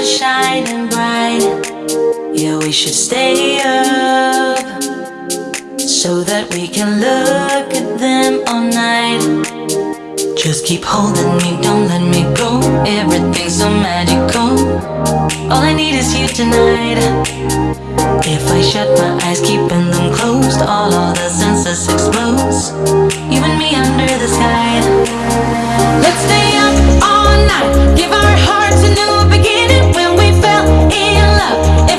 stars shining bright. Yeah, we should stay up so that we can look at them all night. Just keep holding me, don't let me go. Everything's so magical. All I need is you tonight. If I shut my eyes, keeping them closed, all of the senses explodes. You and me under the sky. Night, give our hearts a new beginning. When we fell in love,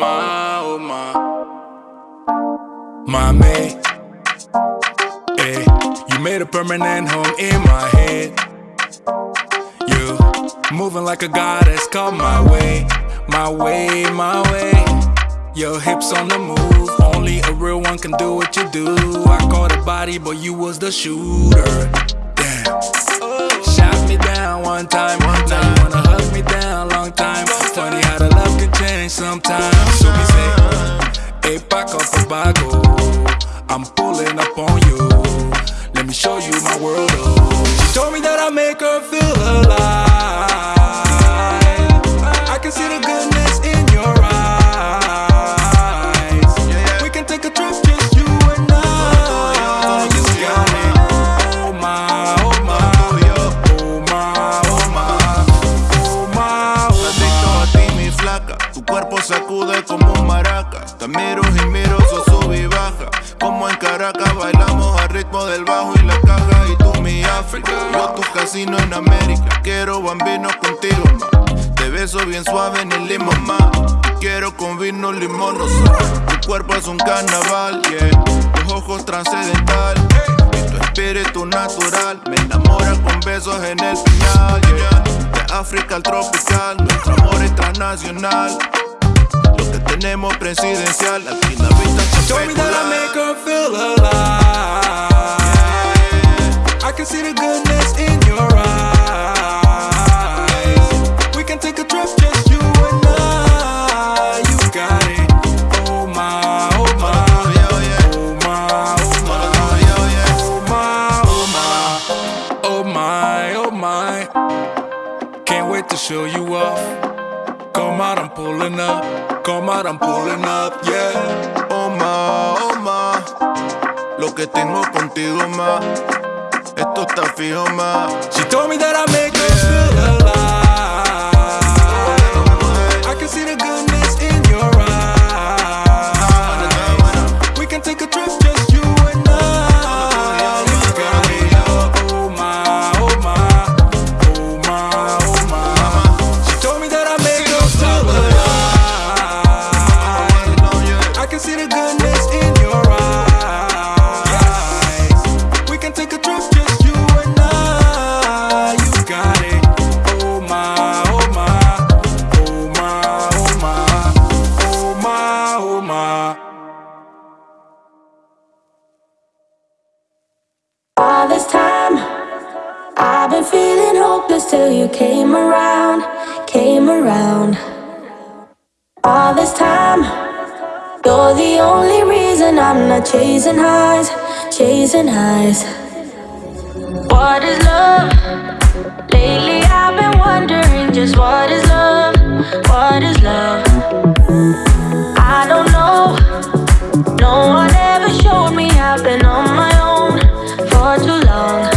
my, oh my. Mommy, eh, you made a permanent home in my head. You moving like a goddess, come my way, my way, my way. Your hips on the move, only a real one can do what you do. I caught a body, but you was the shooter. Damn. Shot me down one time, one time. Wanna hug me down, long time. Funny how the love can change sometimes. We say, hey, Paco Paco, I'm pulling up on you. Let me show you my world. Oh. She told me that I make her feel Caracas bailamos al ritmo del bajo y la caja. Y tú mi África, yo tu casino en América. Quiero bambino contigo, ma. Te beso bien suave en el limón, ma. Quiero con vino, limón. Tu cuerpo es un carnaval, yeah. Tus ojos trascendental. Y tu espíritu natural me enamora con besos en el yeah. De África al tropical, nuestro amor es transnacional. Lo que tenemos presidencial, aquí la told me that I make her feel alive. I can see the goodness in your eyes. We can take a trip, just you and I. You got it. Oh my, oh my. Oh my, oh my. Oh my, oh my. Oh my, oh my. Can't wait to show you off. Come out, I'm pulling up. Come out, I'm pulling up, yeah. Ma, oh lo que tengo contigo ma, esto está fijo ma. She told me that I make her feel alive. Till you came around, came around. All this time, you're the only reason I'm not chasing highs, chasing highs. What is love? Lately I've been wondering just what is love, what is love? I don't know. No one ever showed me I've been on my own for too long.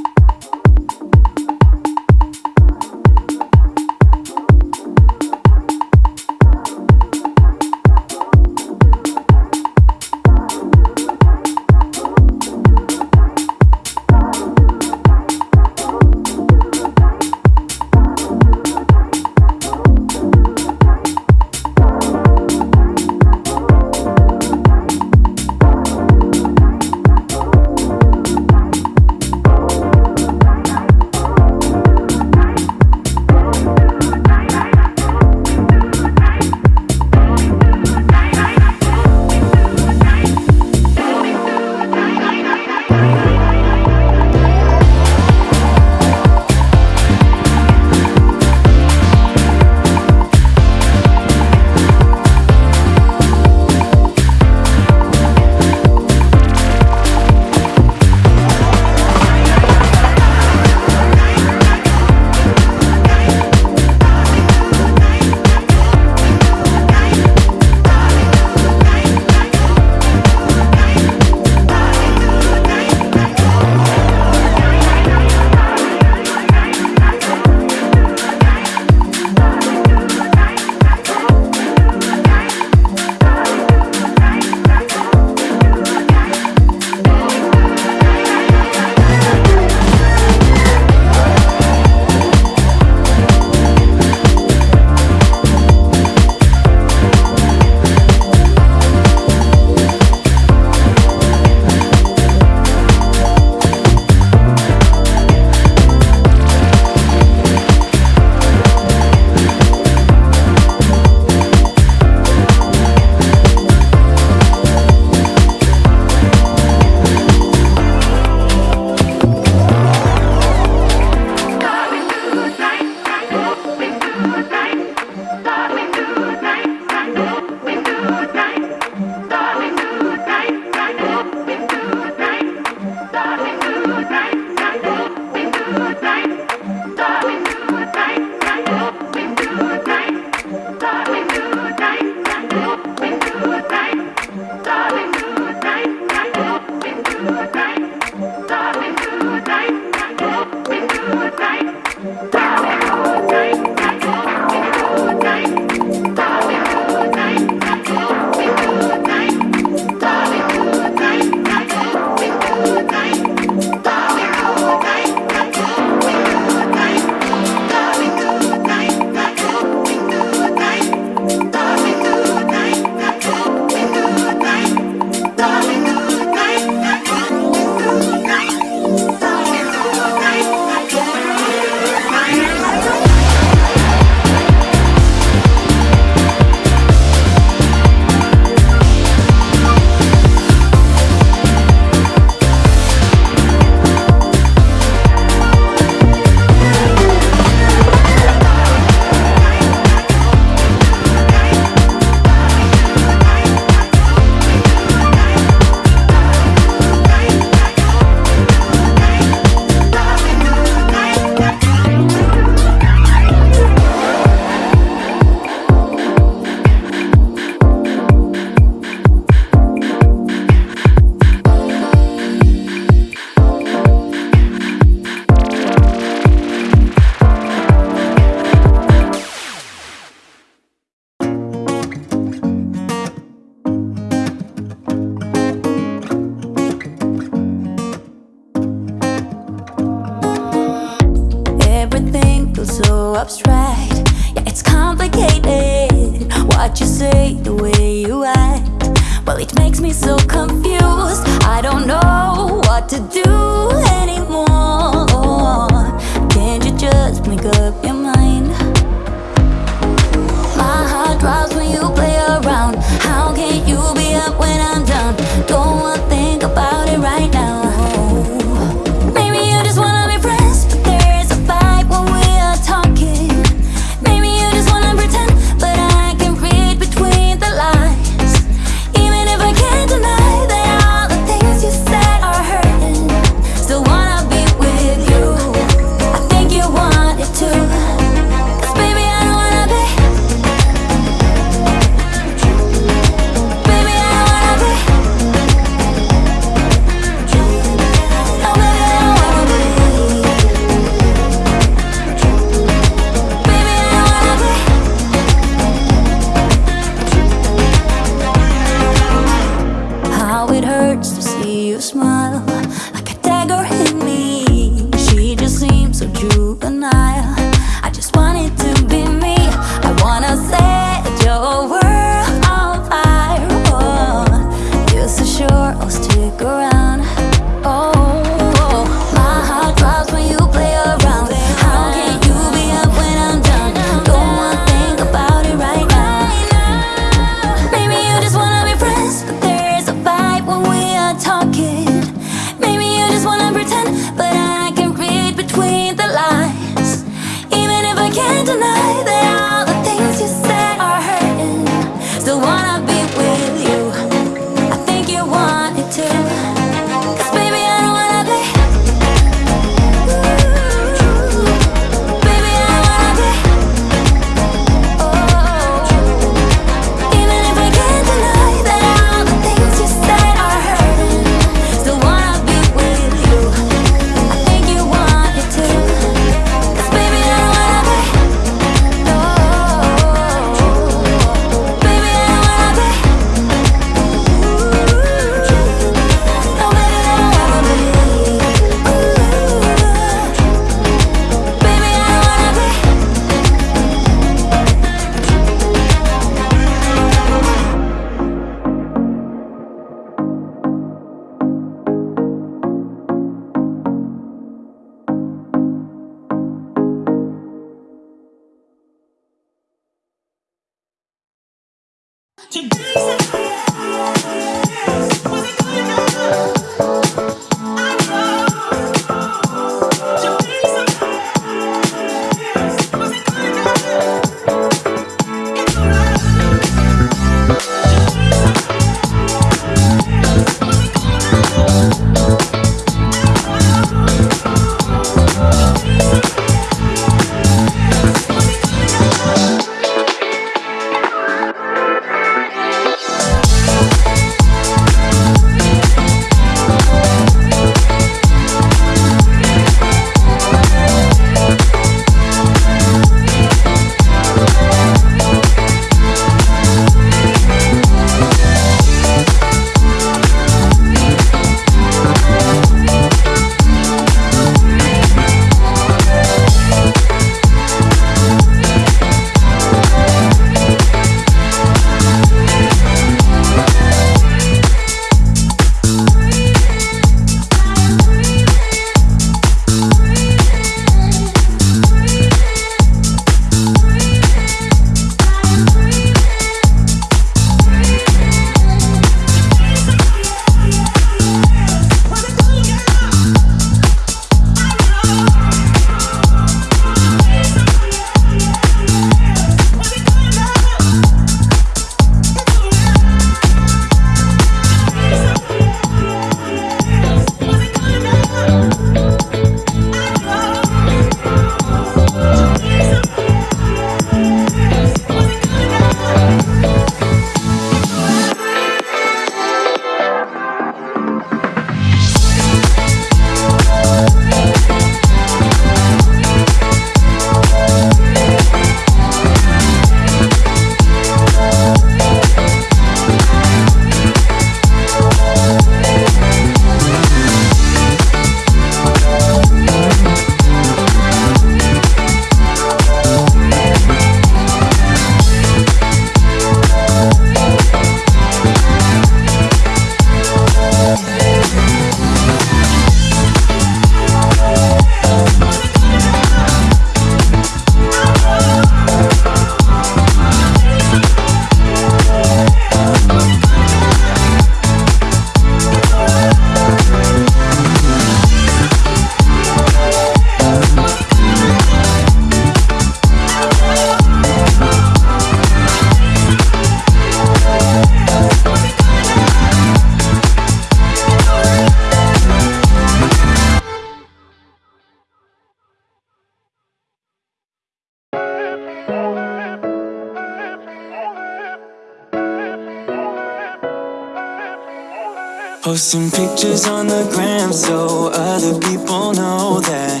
some pictures on the gram so other people know that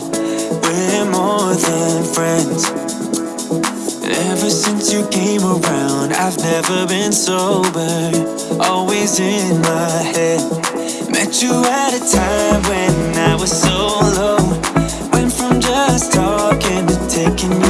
we're more than friends. Ever since you came around, I've never been sober, always in my head. Met you at a time when I was so low, went from just talking to taking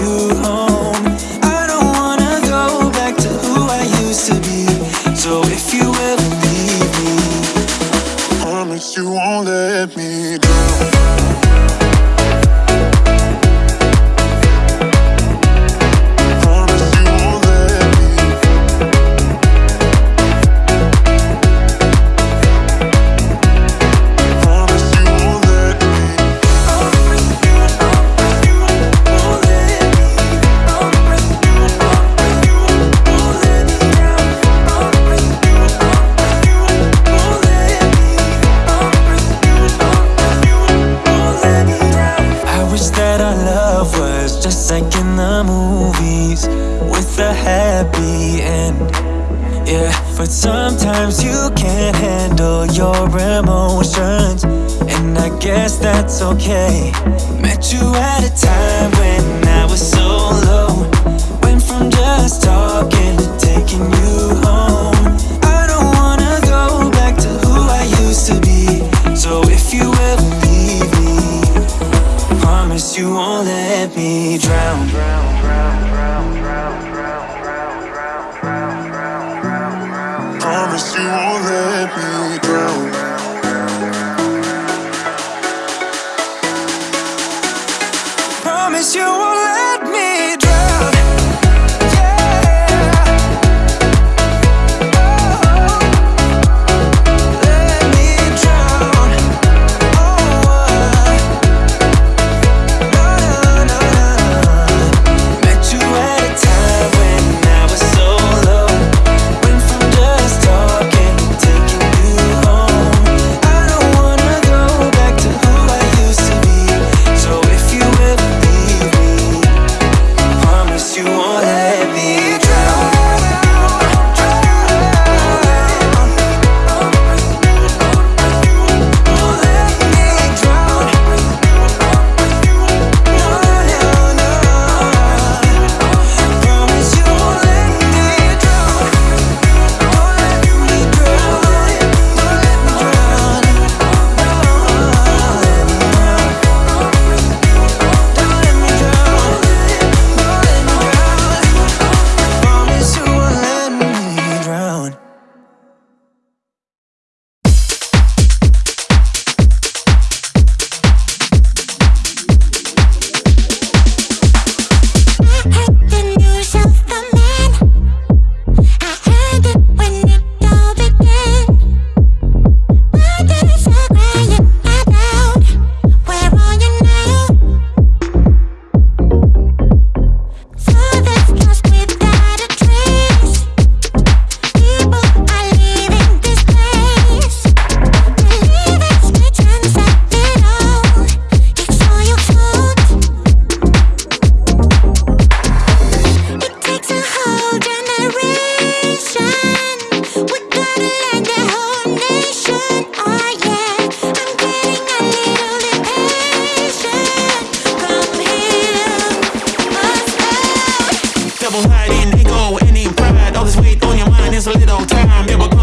that our love was just like in the movies With a happy end. Yeah, but sometimes you can't handle your emotions And I guess that's okay. Met you at a time when I was so low Went from just talking drown. drown. no time. It will